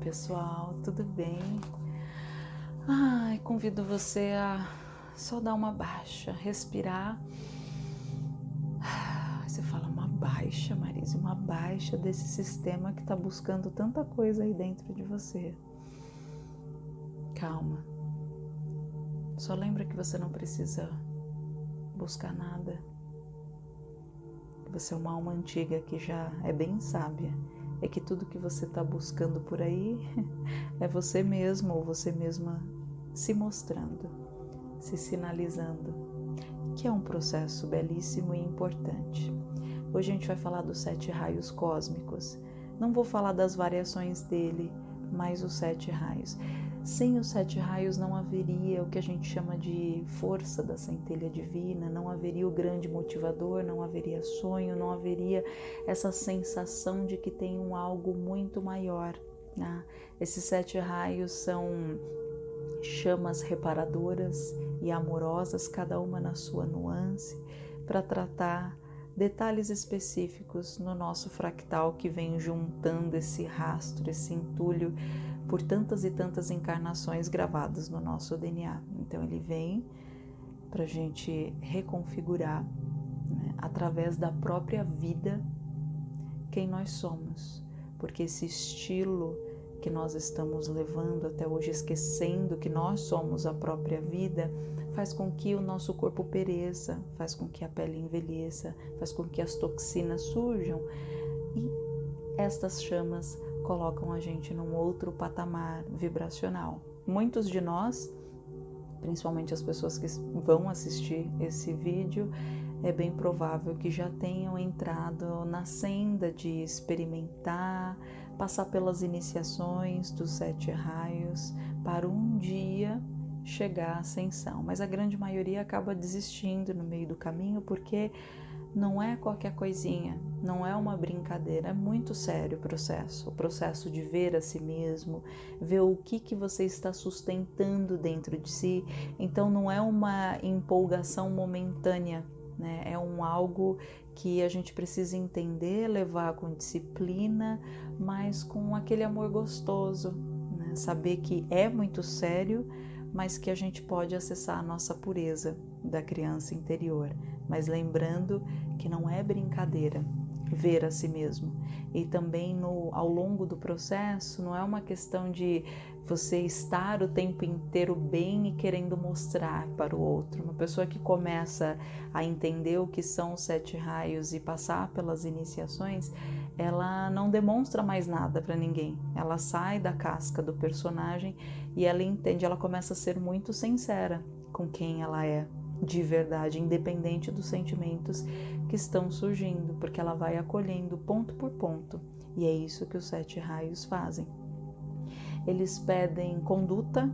pessoal, tudo bem? Ai, convido você a só dar uma baixa, respirar. Você fala uma baixa, Marisa, uma baixa desse sistema que está buscando tanta coisa aí dentro de você. Calma. Só lembra que você não precisa buscar nada. Você é uma alma antiga que já é bem sábia é que tudo que você está buscando por aí é você mesmo ou você mesma se mostrando, se sinalizando, que é um processo belíssimo e importante. Hoje a gente vai falar dos sete raios cósmicos. Não vou falar das variações dele, mas os sete raios. Sem os sete raios não haveria o que a gente chama de força da centelha divina, não haveria o grande motivador, não haveria sonho, não haveria essa sensação de que tem um algo muito maior. Né? Esses sete raios são chamas reparadoras e amorosas, cada uma na sua nuance, para tratar detalhes específicos no nosso fractal que vem juntando esse rastro, esse entulho por tantas e tantas encarnações gravadas no nosso DNA. Então ele vem para a gente reconfigurar né, através da própria vida quem nós somos, porque esse estilo que nós estamos levando até hoje, esquecendo que nós somos a própria vida, faz com que o nosso corpo pereça, faz com que a pele envelheça, faz com que as toxinas surjam e estas chamas colocam a gente num outro patamar vibracional. Muitos de nós, principalmente as pessoas que vão assistir esse vídeo, é bem provável que já tenham entrado na senda de experimentar, passar pelas iniciações dos sete raios para um dia chegar à ascensão. Mas a grande maioria acaba desistindo no meio do caminho porque não é qualquer coisinha, não é uma brincadeira, é muito sério o processo, o processo de ver a si mesmo, ver o que que você está sustentando dentro de si. Então não é uma empolgação momentânea, né? É um algo que a gente precisa entender, levar com disciplina, mas com aquele amor gostoso, né? Saber que é muito sério, mas que a gente pode acessar a nossa pureza da criança interior mas lembrando que não é brincadeira ver a si mesmo. E também no, ao longo do processo, não é uma questão de você estar o tempo inteiro bem e querendo mostrar para o outro. Uma pessoa que começa a entender o que são os sete raios e passar pelas iniciações, ela não demonstra mais nada para ninguém. Ela sai da casca do personagem e ela entende, ela começa a ser muito sincera com quem ela é, de verdade, independente dos sentimentos que estão surgindo, porque ela vai acolhendo ponto por ponto. E é isso que os sete raios fazem. Eles pedem conduta,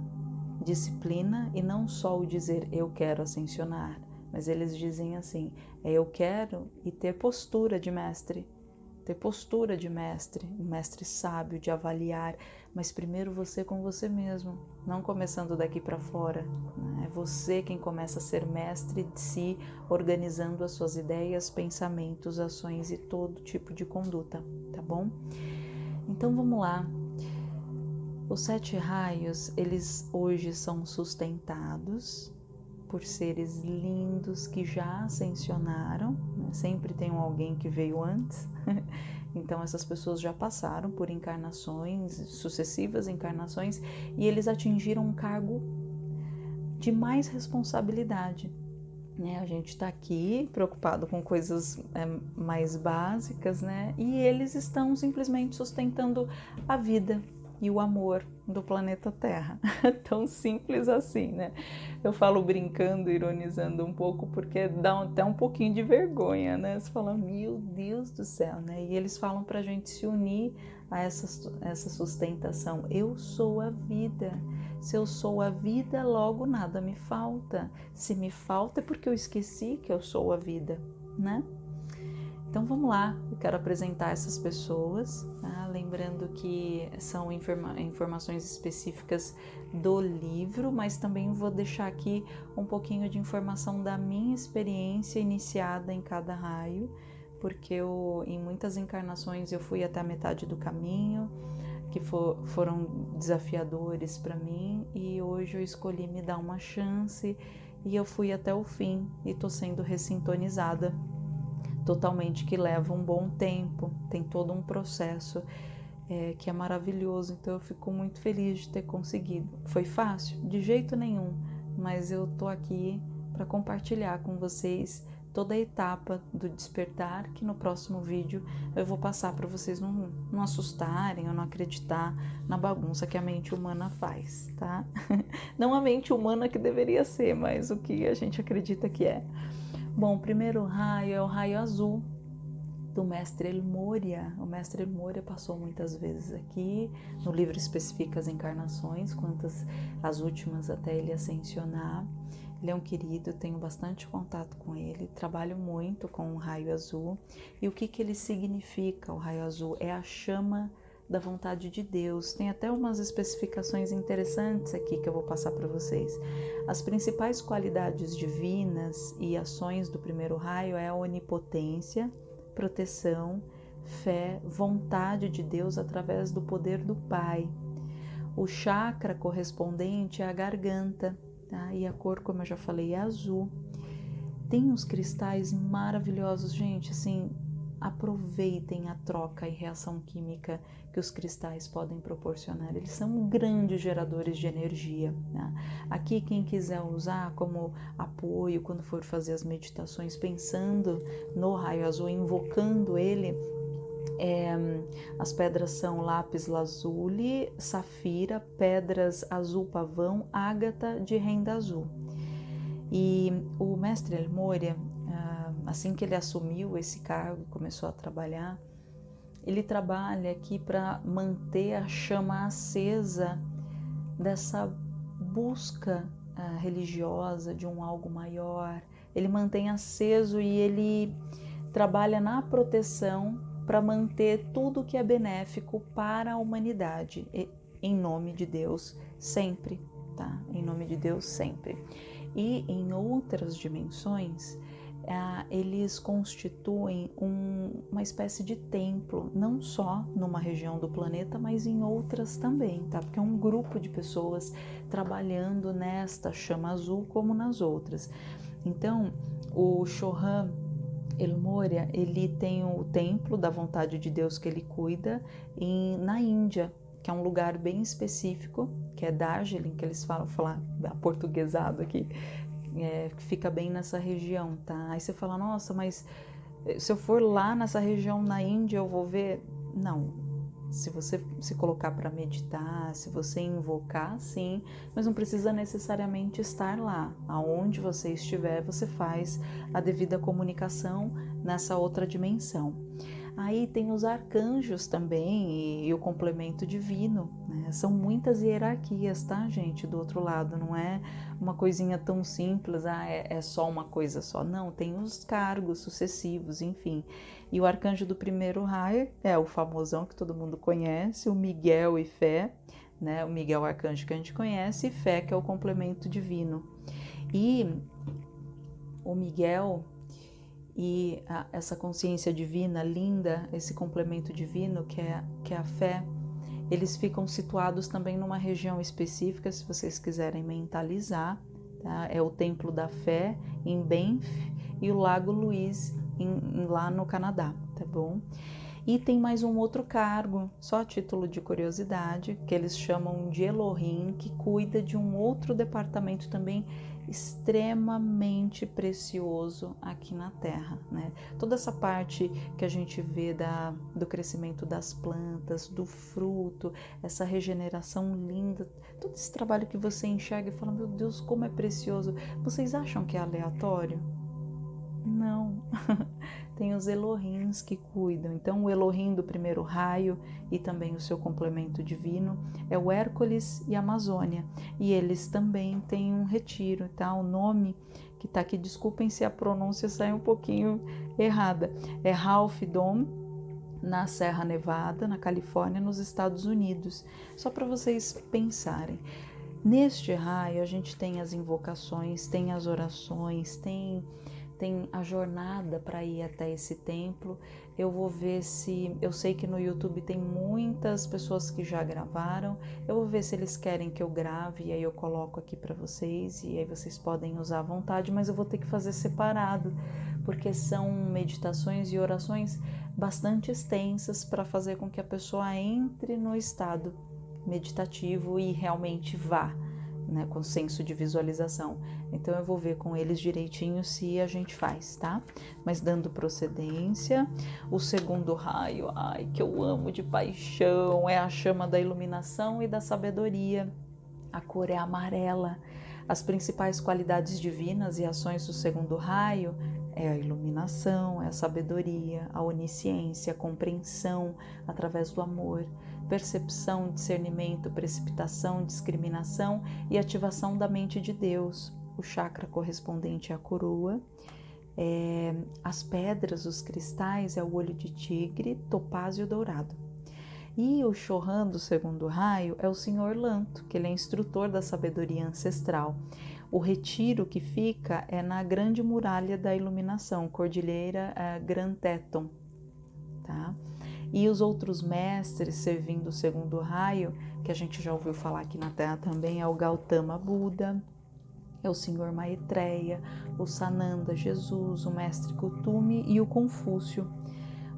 disciplina e não só o dizer eu quero ascensionar, mas eles dizem assim: é eu quero e ter postura de mestre, ter postura de mestre, um mestre sábio de avaliar, mas primeiro você com você mesmo, não começando daqui para fora. Né? É você quem começa a ser mestre de si, organizando as suas ideias, pensamentos, ações e todo tipo de conduta, tá bom? Então vamos lá. Os sete raios, eles hoje são sustentados por seres lindos que já ascensionaram, né? sempre tem alguém que veio antes, então essas pessoas já passaram por encarnações, sucessivas encarnações, e eles atingiram um cargo de mais responsabilidade. Né? A gente está aqui preocupado com coisas é, mais básicas, né? E eles estão simplesmente sustentando a vida e o amor do planeta Terra. Tão simples assim, né? Eu falo brincando, ironizando um pouco, porque dá até um pouquinho de vergonha, né? Você fala, meu Deus do céu, né? E eles falam para a gente se unir a essa, essa sustentação. Eu sou a vida. Se eu sou a vida, logo nada me falta. Se me falta é porque eu esqueci que eu sou a vida, né? Então vamos lá, eu quero apresentar essas pessoas, tá? lembrando que são informa informações específicas do livro, mas também vou deixar aqui um pouquinho de informação da minha experiência iniciada em cada raio, porque eu, em muitas encarnações eu fui até a metade do caminho, que for, foram desafiadores para mim e hoje eu escolhi me dar uma chance e eu fui até o fim e tô sendo ressintonizada totalmente que leva um bom tempo, tem todo um processo é, que é maravilhoso. Então eu fico muito feliz de ter conseguido. Foi fácil? De jeito nenhum, mas eu tô aqui para compartilhar com vocês toda a etapa do despertar, que no próximo vídeo eu vou passar para vocês não, não assustarem ou não acreditar na bagunça que a mente humana faz, tá? Não a mente humana que deveria ser, mas o que a gente acredita que é. Bom, o primeiro raio é o raio azul do mestre El Moria. O mestre El Moria passou muitas vezes aqui, no livro especifica as encarnações, quantas as últimas até ele ascensionar. Ele é um querido, tenho bastante contato com ele, trabalho muito com o raio azul. E o que, que ele significa, o raio azul? É a chama da vontade de Deus. Tem até umas especificações interessantes aqui que eu vou passar para vocês. As principais qualidades divinas e ações do primeiro raio é a onipotência, proteção, fé, vontade de Deus através do poder do Pai. O chakra correspondente é a garganta, tá? E a cor, como eu já falei, é azul. Tem uns cristais maravilhosos, gente, assim, aproveitem a troca e reação química que os cristais podem proporcionar. Eles são grandes geradores de energia. Né? Aqui, quem quiser usar como apoio quando for fazer as meditações, pensando no raio azul, invocando ele, é, as pedras são lápis lazuli, safira, pedras azul pavão, ágata de renda azul. E o mestre El Moria, assim que ele assumiu esse cargo e começou a trabalhar, ele trabalha aqui para manter a chama acesa dessa busca uh, religiosa de um algo maior. Ele mantém aceso e ele trabalha na proteção para manter tudo que é benéfico para a humanidade, em nome de Deus, sempre, tá? Em nome de Deus, sempre. E em outras dimensões, ah, eles constituem um, uma espécie de templo, não só numa região do planeta, mas em outras também, tá? Porque é um grupo de pessoas trabalhando nesta chama azul como nas outras. Então, o Chohan El Moria, ele tem o templo da vontade de Deus que ele cuida em, na Índia, que é um lugar bem específico, que é Darjeeling, que eles falam, falar portuguesado aqui, é, que fica bem nessa região, tá? Aí você fala, nossa, mas eh, se eu for lá nessa região na Índia eu vou ver? Não. Se você se colocar para meditar, se você invocar, sim, mas não precisa necessariamente estar lá. Aonde você estiver, você faz a devida comunicação nessa outra dimensão. Aí tem os arcanjos também e, e o complemento divino. Né? São muitas hierarquias, tá, gente? Do outro lado, não é uma coisinha tão simples, ah, é, é só uma coisa só. Não, tem os cargos sucessivos, enfim. E o arcanjo do primeiro raio é o famosão que todo mundo conhece, o Miguel e Fé, né? O Miguel arcanjo que a gente conhece, e Fé, que é o complemento divino. E o Miguel e a, essa consciência divina linda, esse complemento divino que é, que é a fé, eles ficam situados também numa região específica, se vocês quiserem mentalizar. Tá? É o Templo da Fé em Banff e o Lago Louise em, lá no Canadá, tá bom? E tem mais um outro cargo, só título de curiosidade, que eles chamam de Elohim, que cuida de um outro departamento também extremamente precioso aqui na Terra, né? Toda essa parte que a gente vê da, do crescimento das plantas, do fruto, essa regeneração linda, todo esse trabalho que você enxerga e fala, meu Deus, como é precioso. Vocês acham que é aleatório? Não. tem os Elohims que cuidam. Então, o Elohim do primeiro raio e também o seu complemento divino é o Hércules e a Amazônia. E eles também têm um retiro, tá? O nome que está aqui, desculpem se a pronúncia sai um pouquinho errada, é Ralph Dom, na Serra Nevada, na Califórnia, nos Estados Unidos. Só para vocês pensarem. Neste raio, a gente tem as invocações, tem as orações, tem tem a jornada para ir até esse templo. Eu vou ver se. Eu sei que no YouTube tem muitas pessoas que já gravaram. Eu vou ver se eles querem que eu grave e aí eu coloco aqui para vocês e aí vocês podem usar à vontade, mas eu vou ter que fazer separado, porque são meditações e orações bastante extensas para fazer com que a pessoa entre no estado meditativo e realmente vá né, com senso de visualização. Então eu vou ver com eles direitinho se a gente faz, tá? Mas dando procedência, o segundo raio, ai, que eu amo de paixão, é a chama da iluminação e da sabedoria. A cor é amarela. As principais qualidades divinas e ações do segundo raio é a iluminação, é a sabedoria, a onisciência, a compreensão através do amor, percepção, discernimento, precipitação, discriminação e ativação da mente de Deus. O chakra correspondente à coroa. É, as pedras, os cristais, é o olho de tigre, topázio dourado. E o Chohan do segundo raio é o Senhor Lanto, que ele é instrutor da sabedoria ancestral. O retiro que fica é na Grande Muralha da Iluminação, Cordilheira uh, Grand Teton, tá? E os outros mestres servindo o segundo raio, que a gente já ouviu falar aqui na Terra também, é o Gautama Buda, é o Senhor Maitreya, o Sananda Jesus, o Mestre Kutumi e o Confúcio.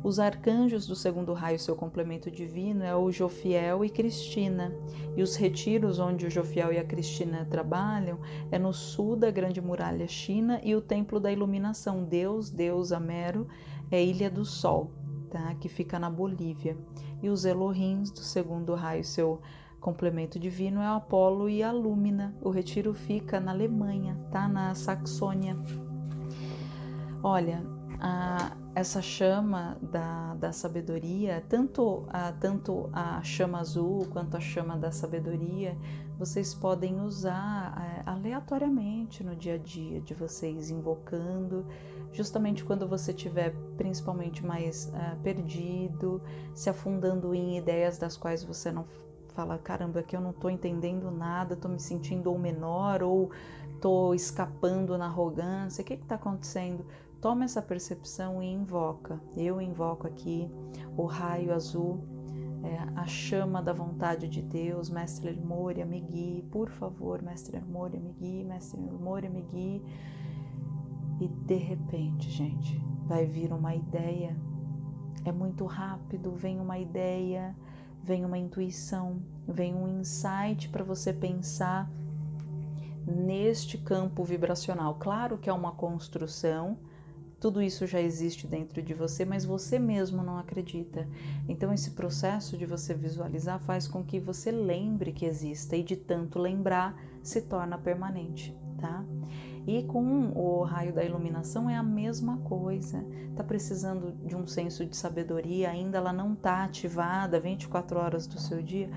Os arcanjos do segundo raio, seu complemento divino, é o Jofiel e Cristina. E os retiros onde o Jofiel e a Cristina trabalham é no sul da Grande Muralha China e o Templo da Iluminação, Deus, Deus Amero, é Ilha do Sol tá? que fica na Bolívia. E os Elohims do segundo raio, seu complemento divino, é Apolo e a Lúmina. O retiro fica na Alemanha, tá? na Saxônia. Olha, a, essa chama da, da sabedoria, tanto a, tanto a chama azul quanto a chama da sabedoria, vocês podem usar é, aleatoriamente no dia a dia de vocês, invocando justamente quando você estiver principalmente mais uh, perdido, se afundando em ideias das quais você não fala, caramba, aqui eu não estou entendendo nada, estou me sentindo ou menor ou estou escapando na arrogância, o que está acontecendo? Toma essa percepção e invoca. Eu invoco aqui o raio azul, é, a chama da vontade de Deus, Mestre Moria, me guie, por favor, Mestre Moria, me guie, Mestre Moria, me guie e de repente, gente, vai vir uma ideia. É muito rápido, vem uma ideia, vem uma intuição, vem um insight para você pensar neste campo vibracional. Claro que é uma construção, tudo isso já existe dentro de você, mas você mesmo não acredita. Então, esse processo de você visualizar faz com que você lembre que exista e de tanto lembrar se torna permanente, tá? E com o raio da iluminação é a mesma coisa. Está precisando de um senso de sabedoria, ainda ela não está ativada 24 horas do seu dia?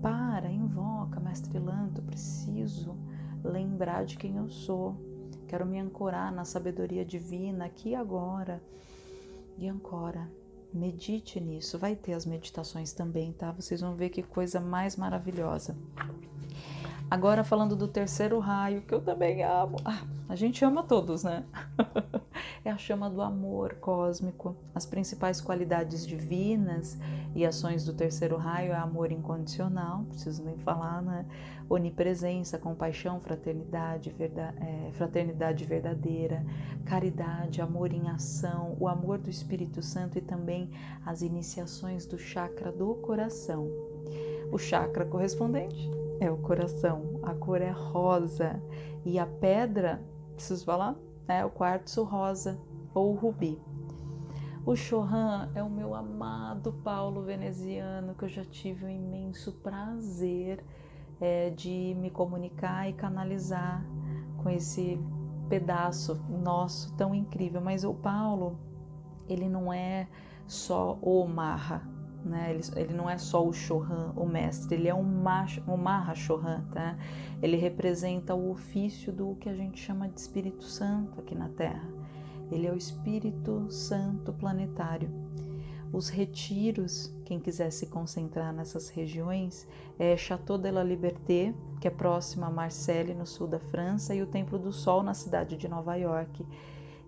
Para, invoca, mestre Lanto, preciso lembrar de quem eu sou. Quero me ancorar na sabedoria divina aqui agora. E ancora. Medite nisso. Vai ter as meditações também, tá? Vocês vão ver que coisa mais maravilhosa. Agora falando do terceiro raio, que eu também amo. Ah, a gente ama todos, né? é a chama do amor cósmico. As principais qualidades divinas e ações do terceiro raio é amor incondicional, preciso nem falar, né? Onipresença, compaixão, fraternidade, é, fraternidade verdadeira, caridade, amor em ação, o amor do Espírito Santo e também as iniciações do chakra do coração. O chakra correspondente é o coração, a cor é rosa e a pedra, preciso falar, é o quartzo rosa ou rubi. O Chohan é o meu amado Paulo veneziano que eu já tive o um imenso prazer é, de me comunicar e canalizar com esse pedaço nosso tão incrível. Mas o Paulo, ele não é só o Marra, né? Ele, ele não é só o Chohan, o mestre, ele é um, maha, um Maha Chohan, tá? Ele representa o ofício do que a gente chama de Espírito Santo aqui na Terra. Ele é o Espírito Santo planetário. Os retiros, quem quiser se concentrar nessas regiões, é Chateau de la Liberté, que é próximo a Marseille, no sul da França, e o Templo do Sol, na cidade de Nova York.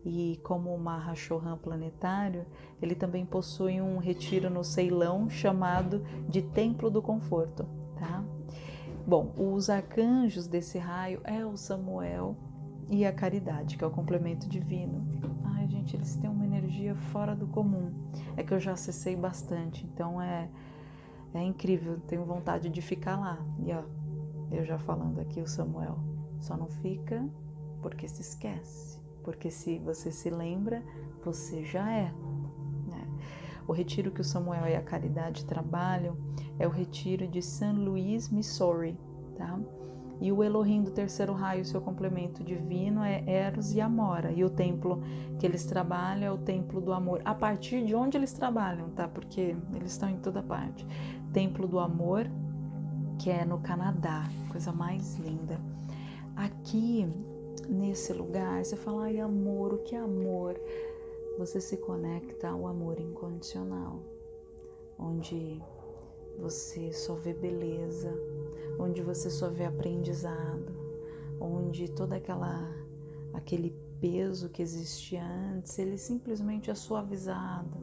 E como o Mahashohan planetário, ele também possui um retiro no Ceilão chamado de Templo do Conforto, tá? Bom, os arcanjos desse raio é o Samuel e a Caridade, que é o complemento divino. Ai, gente, eles têm uma energia fora do comum. É que eu já acessei bastante, então é é incrível, tenho vontade de ficar lá. E ó, eu já falando aqui o Samuel, só não fica porque se esquece, porque se você se lembra, você já é. Né? O retiro que o Samuel e a Caridade trabalham é o retiro de St. Louis, Missouri, tá? E o Elohim do terceiro raio, seu complemento divino, é Eros e Amora. E o templo que eles trabalham é o templo do amor. A partir de onde eles trabalham, tá? Porque eles estão em toda parte. Templo do Amor, que é no Canadá. Coisa mais linda. Aqui, nesse lugar, você fala, ai, amor, o que é amor? Você se conecta ao amor incondicional, onde você só vê beleza, onde você só vê aprendizado, onde toda aquela aquele peso que existia antes, ele simplesmente é suavizado.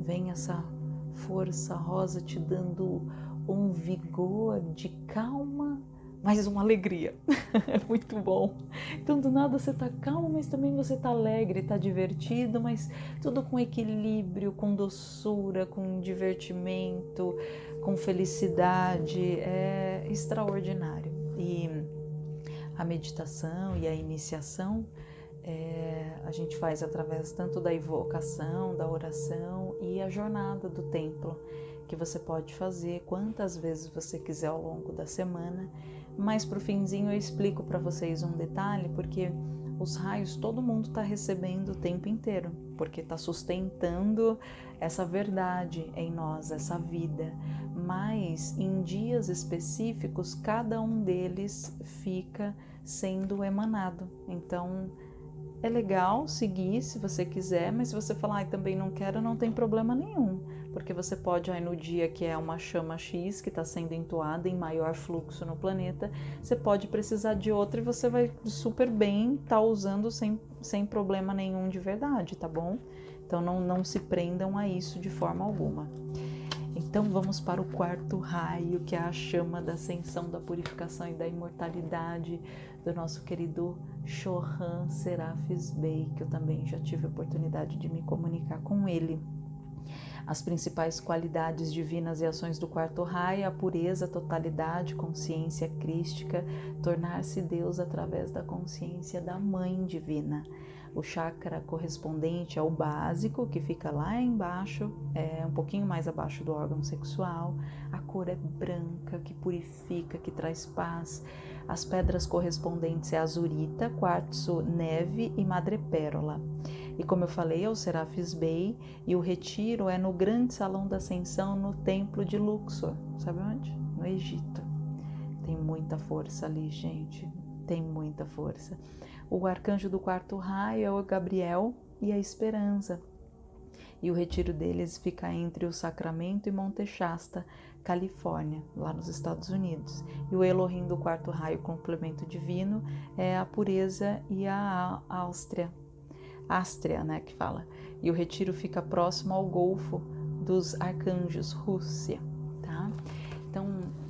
Vem essa força rosa te dando um vigor de calma mas uma alegria. é muito bom. Então, do nada você tá calmo, mas também você tá alegre, tá divertido, mas tudo com equilíbrio, com doçura, com divertimento, com felicidade. É extraordinário. E a meditação e a iniciação é, a gente faz através tanto da evocação, da oração e a jornada do templo, que você pode fazer quantas vezes você quiser ao longo da semana mas para o finzinho eu explico para vocês um detalhe, porque os raios todo mundo está recebendo o tempo inteiro, porque está sustentando essa verdade em nós, essa vida. Mas em dias específicos, cada um deles fica sendo emanado. Então é legal seguir se você quiser, mas se você falar, ah, também não quero, não tem problema nenhum porque você pode aí no dia que é uma chama X que está sendo entoada em maior fluxo no planeta, você pode precisar de outra e você vai super bem estar tá usando sem, sem problema nenhum de verdade, tá bom? Então não, não se prendam a isso de forma alguma. Então vamos para o quarto raio, que é a chama da ascensão, da purificação e da imortalidade do nosso querido Chohan Serafis Bey, que eu também já tive a oportunidade de me comunicar com ele. As principais qualidades divinas e ações do quarto raio, a pureza, a totalidade, consciência crística, tornar-se Deus através da consciência da Mãe Divina. O chakra correspondente ao básico, que fica lá embaixo, é um pouquinho mais abaixo do órgão sexual. A cor é branca, que purifica, que traz paz. As pedras correspondentes é azurita, quartzo, neve e madrepérola. E como eu falei, é o Serafis Bey e o retiro é no grande salão da ascensão no templo de Luxor. Sabe onde? No Egito. Tem muita força ali, gente. Tem muita força. O arcanjo do quarto raio é o Gabriel e a Esperança. E o retiro deles fica entre o Sacramento e Monte Shasta, Califórnia, lá nos Estados Unidos. E o Elohim do quarto raio, complemento divino, é a pureza e a Áustria, Ástria, né, que fala. E o retiro fica próximo ao Golfo dos Arcanjos, Rússia, tá? Então,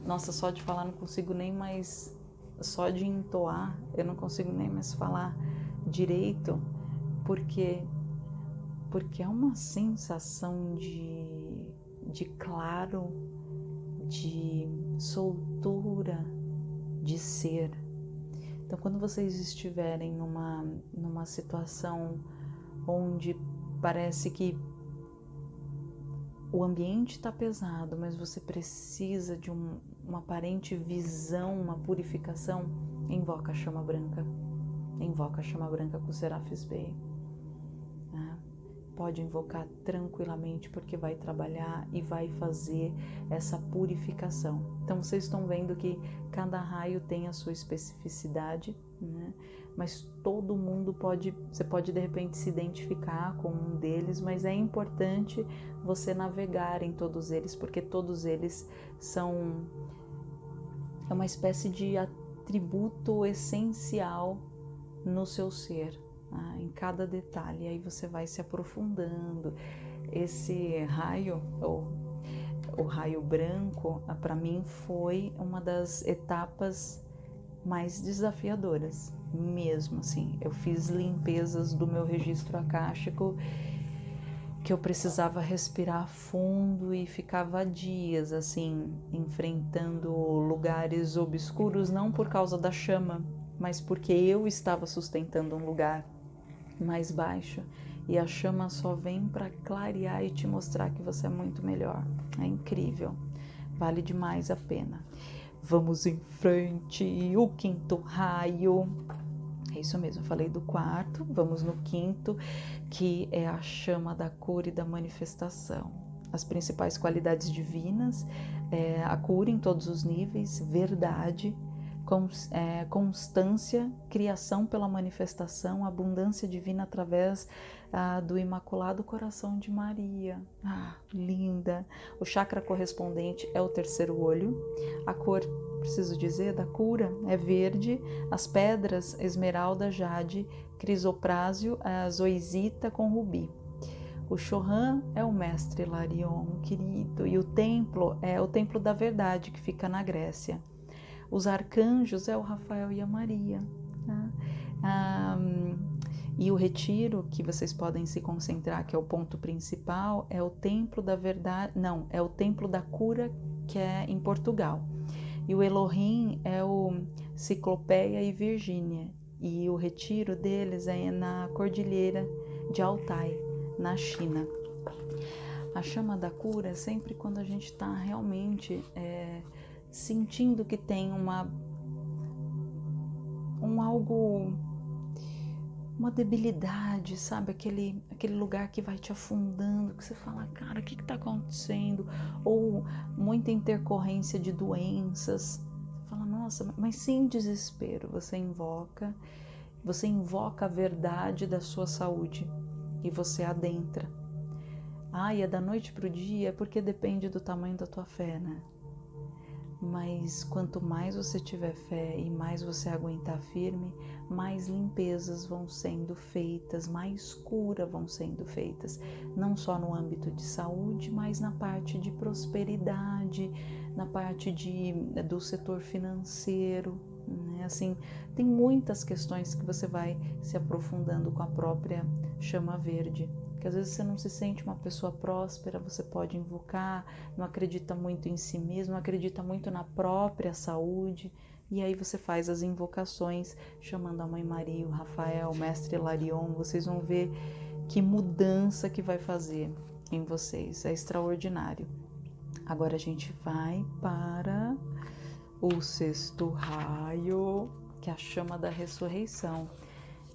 nossa, só de falar não consigo nem mais, só de entoar, eu não consigo nem mais falar direito, porque porque é uma sensação de, de claro, de soltura, de ser, então, quando vocês estiverem numa, numa situação onde parece que o ambiente está pesado, mas você precisa de um, uma aparente visão, uma purificação, invoca a chama branca. Invoca a chama branca com o Serafis Bey pode invocar tranquilamente, porque vai trabalhar e vai fazer essa purificação. Então vocês estão vendo que cada raio tem a sua especificidade, né? mas todo mundo pode, você pode de repente se identificar com um deles, mas é importante você navegar em todos eles, porque todos eles são é uma espécie de atributo essencial no seu ser ah, em cada detalhe. Aí você vai se aprofundando. Esse raio, ou o raio branco, ah, para mim foi uma das etapas mais desafiadoras, mesmo assim. Eu fiz limpezas do meu registro acástico que eu precisava respirar fundo e ficava dias assim, enfrentando lugares obscuros, não por causa da chama, mas porque eu estava sustentando um lugar mais baixo e a chama só vem para clarear e te mostrar que você é muito melhor. É incrível, vale demais a pena. Vamos em frente, o quinto raio. É isso mesmo, falei do quarto, vamos no quinto, que é a chama da cura e da manifestação. As principais qualidades divinas, é a cura em todos os níveis, verdade, constância, criação pela manifestação, abundância divina através ah, do Imaculado Coração de Maria. Ah, linda! O chakra correspondente é o terceiro olho. A cor, preciso dizer, da cura é verde. As pedras, esmeralda, jade, crisoprásio, zoisita com rubi. O Chohan é o mestre Larion, querido, e o templo é o templo da verdade que fica na Grécia. Os arcanjos é o Rafael e a Maria. Né? E o retiro que vocês podem se concentrar, que é o ponto principal, é o templo da verdade. Não, é o templo da cura, que é em Portugal. E o Elohim é o Ciclopeia e Virgínia. E o retiro deles é na Cordilheira de Altai, na China. A chama da cura é sempre quando a gente está realmente é, sentindo que tem uma um algo uma debilidade, sabe? Aquele, aquele lugar que vai te afundando, que você fala, cara, o que está acontecendo? Ou muita intercorrência de doenças. Você fala, nossa, mas sem desespero, você invoca, você invoca a verdade da sua saúde e você adentra. Ah, e é da noite para o dia, porque depende do tamanho da tua fé, né? Mas quanto mais você tiver fé e mais você aguentar firme, mais limpezas vão sendo feitas, mais cura vão sendo feitas, não só no âmbito de saúde, mas na parte de prosperidade, na parte de, do setor financeiro, né? Assim, tem muitas questões que você vai se aprofundando com a própria chama verde que às vezes você não se sente uma pessoa próspera, você pode invocar, não acredita muito em si mesmo, acredita muito na própria saúde, e aí você faz as invocações chamando a Mãe Maria, o Rafael, o Mestre Larion, vocês vão ver que mudança que vai fazer em vocês, é extraordinário. Agora a gente vai para o sexto raio, que é a chama da ressurreição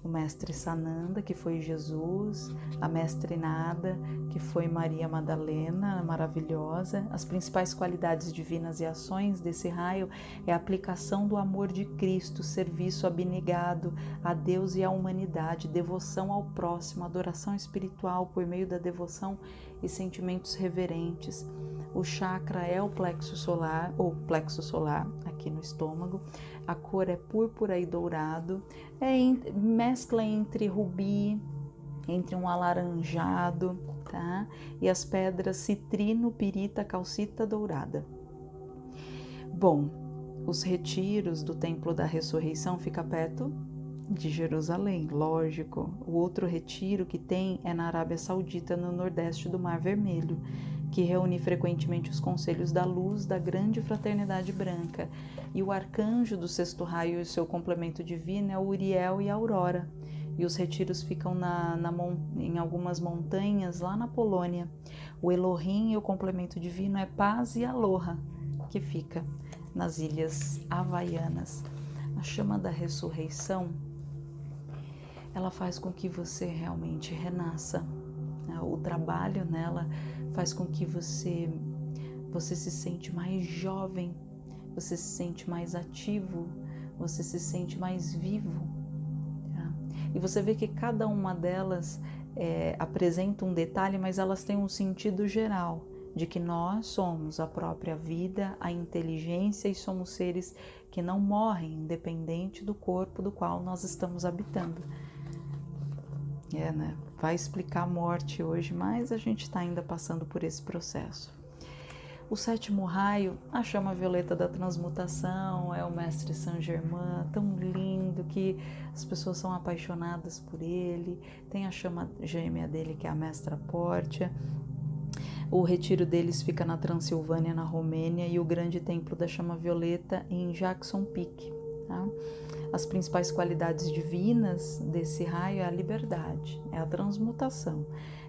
o mestre Sananda, que foi Jesus, a mestre Nada, que foi Maria Madalena, maravilhosa. As principais qualidades divinas e ações desse raio é a aplicação do amor de Cristo, serviço abnegado a Deus e à humanidade, devoção ao próximo, adoração espiritual por meio da devoção e sentimentos reverentes. O chakra é o plexo solar, ou plexo solar, aqui no estômago. A cor é púrpura e dourado. É mescla entre rubi, entre um alaranjado, tá? E as pedras citrino, pirita, calcita dourada. Bom, os retiros do Templo da Ressurreição fica perto de Jerusalém, lógico. O outro retiro que tem é na Arábia Saudita, no nordeste do Mar Vermelho, que reúne frequentemente os conselhos da luz da grande fraternidade branca. E o arcanjo do sexto raio e seu complemento divino é o Uriel e a Aurora. E os retiros ficam na, na, em algumas montanhas lá na Polônia. O Elohim e o complemento divino é Paz e Aloha, que fica nas ilhas havaianas. A chama da ressurreição ela faz com que você realmente renasça. Né? O trabalho nela faz com que você você se sente mais jovem, você se sente mais ativo, você se sente mais vivo. Tá? E você vê que cada uma delas é, apresenta um detalhe, mas elas têm um sentido geral de que nós somos a própria vida, a inteligência e somos seres que não morrem, independente do corpo do qual nós estamos habitando. É, né? Vai explicar a morte hoje, mas a gente está ainda passando por esse processo. O sétimo raio, a chama violeta da transmutação, é o mestre Saint Germain, tão lindo que as pessoas são apaixonadas por ele. Tem a chama gêmea dele, que é a mestra Portia. O retiro deles fica na Transilvânia, na Romênia, e o grande templo da chama violeta em Jackson Peak. Tá? As principais qualidades divinas desse raio é a liberdade, é a transmutação,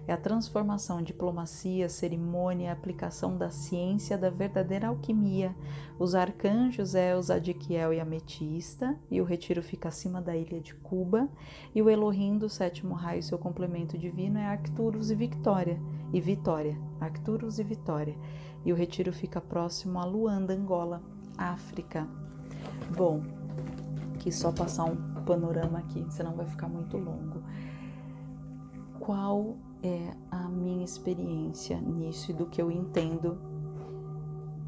é a transformação, diplomacia, cerimônia, aplicação da ciência da verdadeira alquimia. Os arcanjos é o Zadiquiel e Ametista, e o retiro fica acima da ilha de Cuba, e o Elohim do sétimo raio, seu complemento divino, é Arcturus e Victória, e Vitória, Arcturus e Vitória. E o retiro fica próximo a Luanda, Angola, África. Bom, que só passar um panorama aqui, senão vai ficar muito longo. Qual é a minha experiência nisso e do que eu entendo,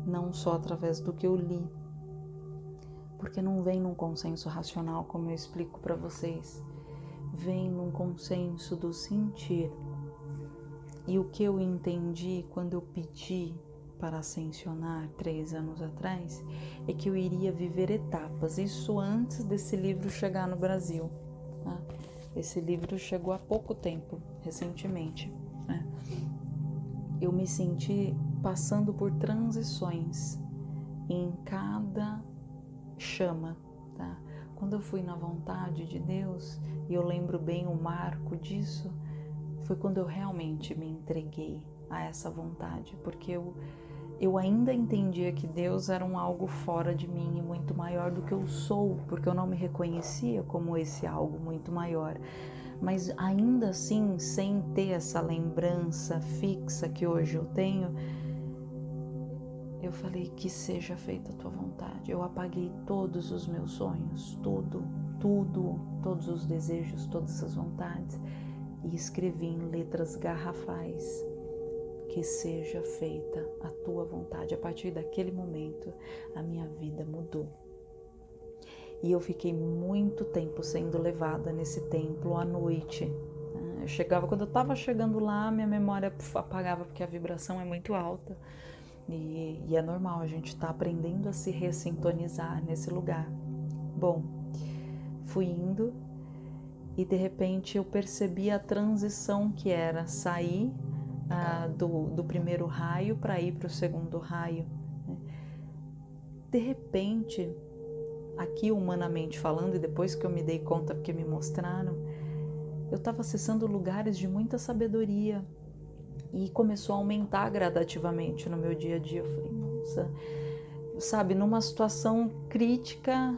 não só através do que eu li, porque não vem num consenso racional, como eu explico para vocês, vem num consenso do sentir. E o que eu entendi quando eu pedi para ascensionar três anos atrás é que eu iria viver etapas, isso antes desse livro chegar no Brasil. Né? Esse livro chegou há pouco tempo, recentemente. Né? Eu me senti passando por transições em cada chama. Tá? Quando eu fui na vontade de Deus, e eu lembro bem o marco disso, foi quando eu realmente me entreguei a essa vontade, porque eu, eu ainda entendia que Deus era um algo fora de mim e muito maior do que eu sou, porque eu não me reconhecia como esse algo muito maior. Mas ainda assim, sem ter essa lembrança fixa que hoje eu tenho, eu falei que seja feita a tua vontade. Eu apaguei todos os meus sonhos, tudo, tudo, todos os desejos, todas as vontades e escrevi em letras garrafais que seja feita a tua vontade. A partir daquele momento, a minha vida mudou. E eu fiquei muito tempo sendo levada nesse templo à noite. Né? Eu chegava, quando eu estava chegando lá, minha memória apagava porque a vibração é muito alta. E, e é normal, a gente está aprendendo a se ressintonizar nesse lugar. Bom, fui indo e de repente eu percebi a transição que era sair ah, do, do primeiro raio para ir para o segundo raio. Né? De repente, aqui humanamente falando, e depois que eu me dei conta porque me mostraram, eu estava acessando lugares de muita sabedoria e começou a aumentar gradativamente no meu dia a dia. Eu falei, nossa, sabe, numa situação crítica,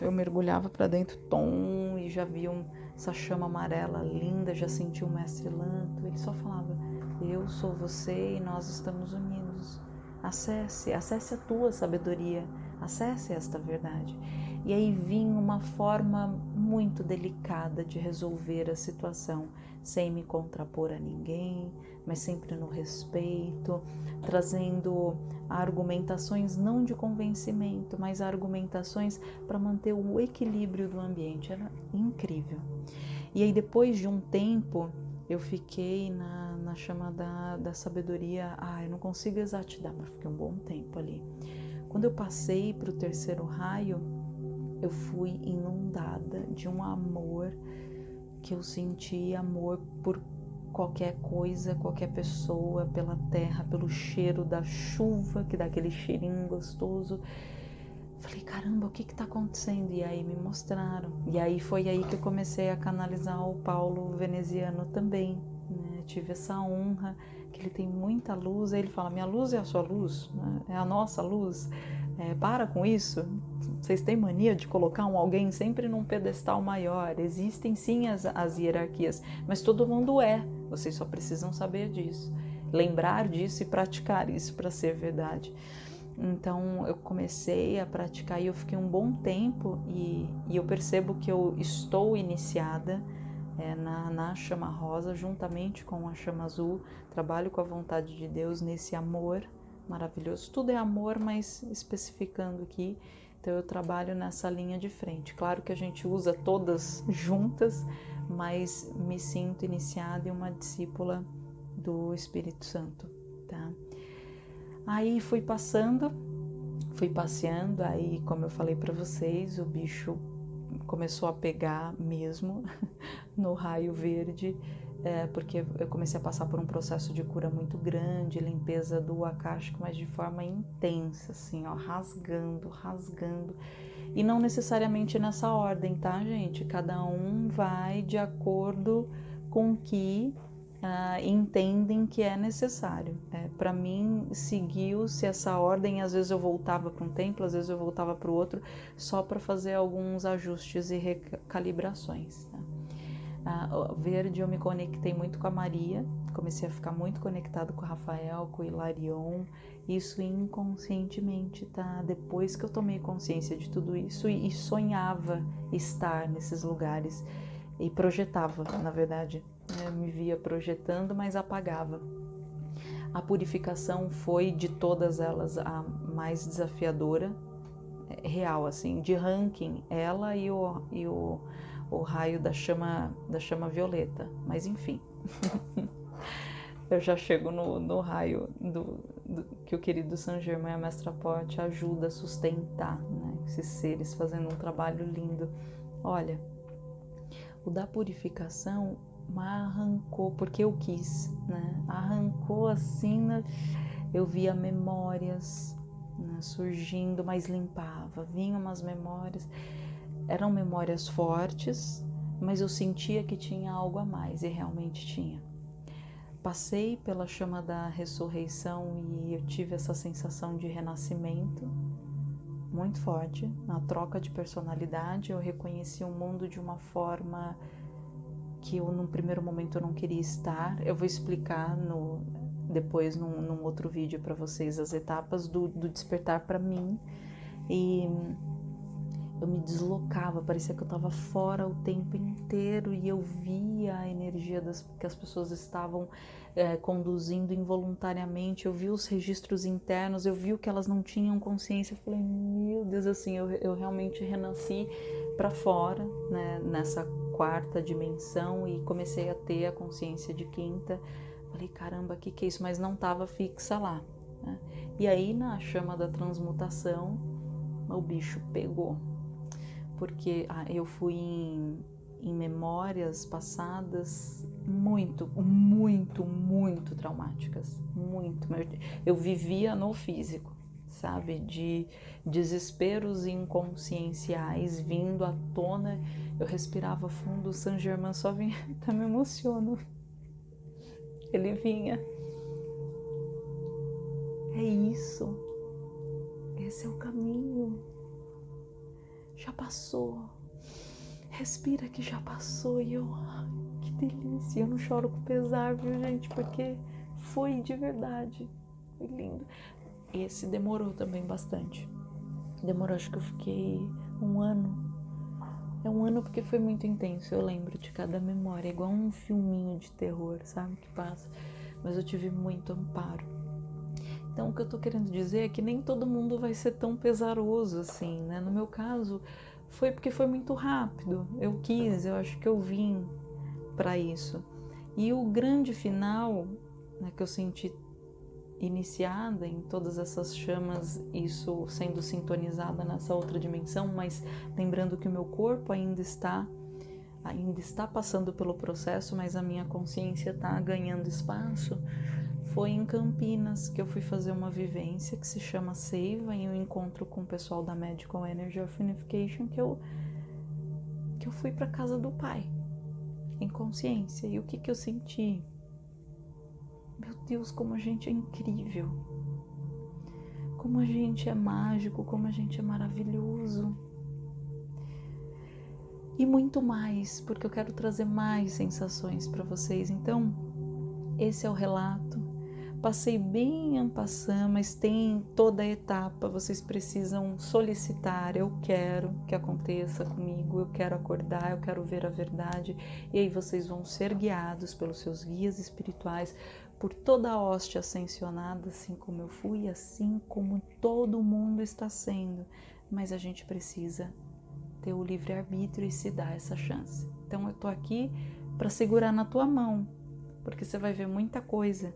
eu mergulhava para dentro, tom, e já via um, essa chama amarela linda, já senti o mestre Lanto. Ele só falava: Eu sou você e nós estamos unidos. Acesse, acesse a tua sabedoria, acesse esta verdade. E aí vinha uma forma muito delicada de resolver a situação, sem me contrapor a ninguém, mas sempre no respeito, trazendo argumentações não de convencimento, mas argumentações para manter o equilíbrio do ambiente. Era incrível. E aí, depois de um tempo, eu fiquei na, na chama da, da sabedoria. Ah, eu não consigo exatidar, mas fiquei um bom tempo ali. Quando eu passei para o terceiro raio, eu fui inundada de um amor que eu senti amor por qualquer coisa, qualquer pessoa, pela terra, pelo cheiro da chuva, que dá aquele cheirinho gostoso. Falei, caramba, o que está acontecendo? E aí me mostraram. E aí foi aí que eu comecei a canalizar o Paulo veneziano também. Né? Tive essa honra, que ele tem muita luz. Aí ele fala: minha luz é a sua luz, né? é a nossa luz. É, para com isso. Vocês têm mania de colocar um alguém sempre num pedestal maior. Existem sim as, as hierarquias, mas todo mundo é. Vocês só precisam saber disso, lembrar disso e praticar isso para ser verdade. Então eu comecei a praticar e eu fiquei um bom tempo e, e eu percebo que eu estou iniciada é, na, na chama rosa juntamente com a chama azul. Trabalho com a vontade de Deus nesse amor maravilhoso. Tudo é amor, mas especificando aqui, então eu trabalho nessa linha de frente. Claro que a gente usa todas juntas, mas me sinto iniciada em uma discípula do Espírito Santo, tá? Aí fui passando, fui passeando, aí como eu falei para vocês, o bicho começou a pegar mesmo no raio verde, é, porque eu comecei a passar por um processo de cura muito grande, limpeza do acástico, mas de forma intensa, assim, ó, rasgando, rasgando. E não necessariamente nessa ordem, tá, gente? Cada um vai de acordo com que uh, entendem que é necessário. É, para mim, seguiu-se essa ordem. Às vezes eu voltava para um templo, às vezes eu voltava para o outro, só para fazer alguns ajustes e recalibrações. Tá? Uh, verde, eu me conectei muito com a Maria, comecei a ficar muito conectado com o Rafael, com o Hilarion, isso inconscientemente, tá? Depois que eu tomei consciência de tudo isso e, e sonhava estar nesses lugares e projetava, na verdade, eu me via projetando, mas apagava. A purificação foi de todas elas a mais desafiadora, é, real, assim, de ranking, ela e o, e o, o raio da chama, da chama violeta. Mas enfim, eu já chego no, no raio do, do, que o querido Saint Germain, a Mestra Porte, ajuda a sustentar, né? Esses seres fazendo um trabalho lindo. Olha, o da purificação arrancou, porque eu quis, né? Arrancou assim, né? eu via memórias né? surgindo, mas limpava, vinham umas memórias, eram memórias fortes, mas eu sentia que tinha algo a mais e realmente tinha. Passei pela chama da ressurreição e eu tive essa sensação de renascimento muito forte. Na troca de personalidade, eu reconheci o mundo de uma forma que eu num primeiro momento eu não queria estar. Eu vou explicar no depois num, num outro vídeo para vocês as etapas do, do despertar para mim e eu me deslocava, parecia que eu estava fora o tempo inteiro e eu via a energia das, que as pessoas estavam é, conduzindo involuntariamente, eu vi os registros internos, eu vi o que elas não tinham consciência, eu falei, meu Deus, assim, eu, eu realmente renasci para fora, né, nessa quarta dimensão e comecei a ter a consciência de quinta. Falei, caramba, o que, que é isso? Mas não estava fixa lá. Né? E aí, na chama da transmutação, o bicho pegou. Porque ah, eu fui em, em memórias passadas muito, muito, muito traumáticas. Muito. Eu vivia no físico sabe? De desesperos inconscienciais vindo à tona. Eu respirava fundo, o San Germain só vinha, tá me emociono. Ele vinha. É isso. Esse é o caminho. Já passou. Respira que já passou e eu, que delícia. Eu não choro com pesar, viu, gente? Porque foi de verdade. Foi lindo. Esse demorou também bastante. Demorou, acho que eu fiquei um ano. É um ano porque foi muito intenso, eu lembro de cada memória, igual um filminho de terror, sabe? Que passa. Mas eu tive muito amparo. Então, o que eu tô querendo dizer é que nem todo mundo vai ser tão pesaroso assim, né? No meu caso, foi porque foi muito rápido. Eu quis, eu acho que eu vim para isso. E o grande final, né, que eu senti iniciada em todas essas chamas, isso sendo sintonizada nessa outra dimensão, mas lembrando que o meu corpo ainda está ainda está passando pelo processo, mas a minha consciência está ganhando espaço. Foi em Campinas que eu fui fazer uma vivência que se chama Seiva, em um encontro com o pessoal da Medical Energy of Unification, que eu que eu fui para casa do pai em consciência. E o que que eu senti? Meu Deus, como a gente é incrível. Como a gente é mágico, como a gente é maravilhoso. E muito mais, porque eu quero trazer mais sensações para vocês. Então, esse é o relato. Passei bem en passant, mas tem toda a etapa. Vocês precisam solicitar. Eu quero que aconteça comigo. Eu quero acordar. Eu quero ver a verdade. E aí vocês vão ser guiados pelos seus guias espirituais por toda a hoste ascensionada, assim como eu fui, assim como todo mundo está sendo. Mas a gente precisa ter o livre-arbítrio e se dar essa chance. Então eu tô aqui para segurar na tua mão, porque você vai ver muita coisa.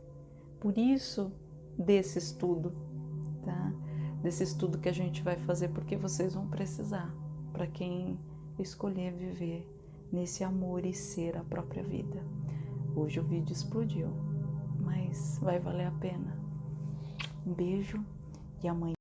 Por isso desse estudo, tá? Desse estudo que a gente vai fazer, porque vocês vão precisar, para quem escolher viver nesse amor e ser a própria vida. Hoje o vídeo explodiu, mas vai valer a pena. Um beijo e amanhã